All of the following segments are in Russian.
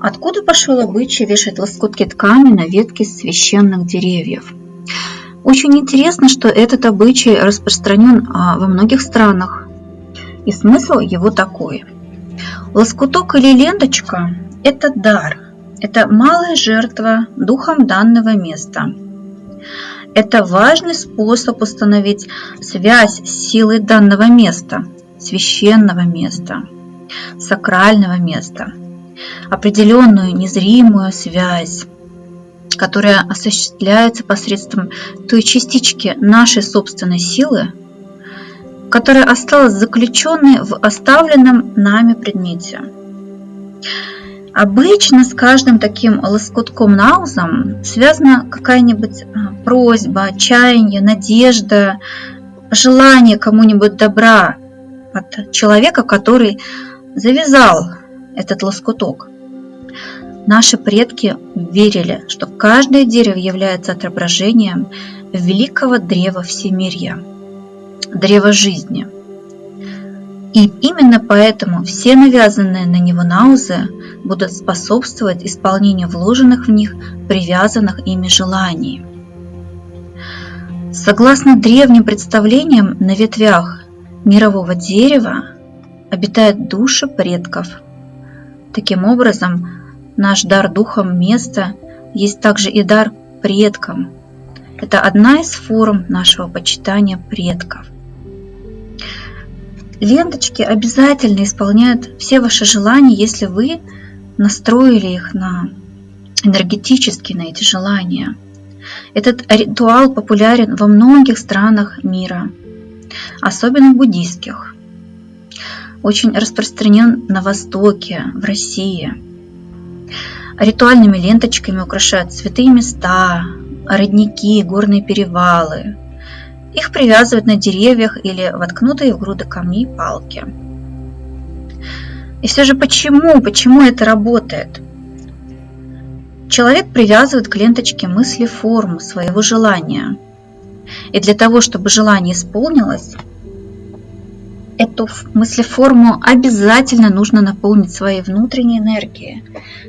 Откуда пошел обычай вешать лоскутки ткани на ветки священных деревьев? Очень интересно, что этот обычай распространен а, во многих странах. И смысл его такой. Лоскуток или ленточка – это дар, это малая жертва духом данного места. Это важный способ установить связь с силой данного места, священного места, сакрального места, определенную незримую связь, которая осуществляется посредством той частички нашей собственной силы, которая осталась заключенной в оставленном нами предмете. Обычно с каждым таким лоскутком наузом связана какая-нибудь а, просьба, отчаяние, надежда, желание кому-нибудь добра от человека, который завязал этот лоскуток. Наши предки верили, что каждое дерево является отображением великого древа всемирья, древа жизни. И именно поэтому все навязанные на него наузы будут способствовать исполнению вложенных в них привязанных ими желаний. Согласно древним представлениям, на ветвях мирового дерева обитают души предков. Таким образом, Наш дар духом места есть также и дар предкам. Это одна из форм нашего почитания предков. Ленточки обязательно исполняют все ваши желания, если вы настроили их на энергетически на эти желания. Этот ритуал популярен во многих странах мира, особенно буддийских. Очень распространен на Востоке, в России – Ритуальными ленточками украшают святые места, родники, горные перевалы. Их привязывают на деревьях или воткнутые в груды камней палки. И все же почему? Почему это работает? Человек привязывает к ленточке мысли форму своего желания. И для того, чтобы желание исполнилось, эту мыслеформу обязательно нужно наполнить своей внутренней энергией,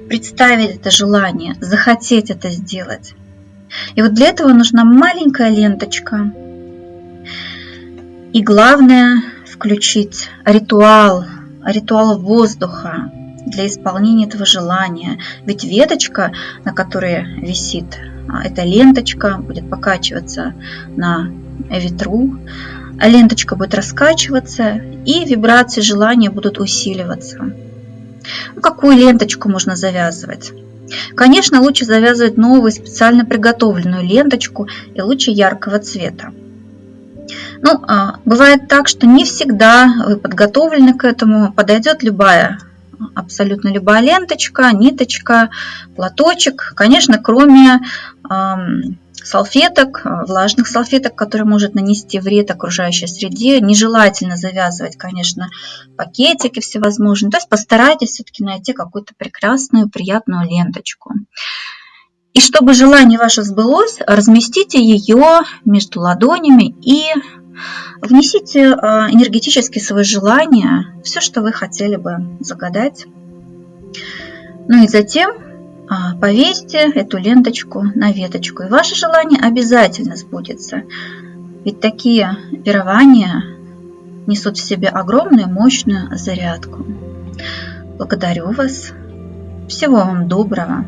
представить это желание, захотеть это сделать. И вот для этого нужна маленькая ленточка. И главное включить ритуал, ритуал воздуха для исполнения этого желания. Ведь веточка, на которой висит а, эта ленточка, будет покачиваться на ветру, ленточка будет раскачиваться и вибрации желания будут усиливаться. Ну, какую ленточку можно завязывать? Конечно, лучше завязывать новую специально приготовленную ленточку и лучше яркого цвета. Ну, а, бывает так, что не всегда вы подготовлены к этому, подойдет любая, абсолютно любая ленточка, ниточка, платочек. Конечно, кроме салфеток, э, влажных салфеток, которые может нанести вред окружающей среде. Нежелательно завязывать, конечно, пакетики всевозможные. То есть постарайтесь все-таки найти какую-то прекрасную, приятную ленточку. И чтобы желание ваше сбылось, разместите ее между ладонями и внесите э, энергетически свое желание, все, что вы хотели бы загадать. Ну и затем повесьте эту ленточку на веточку, и ваше желание обязательно сбудется. Ведь такие пирования несут в себе огромную мощную зарядку. Благодарю вас. Всего вам доброго.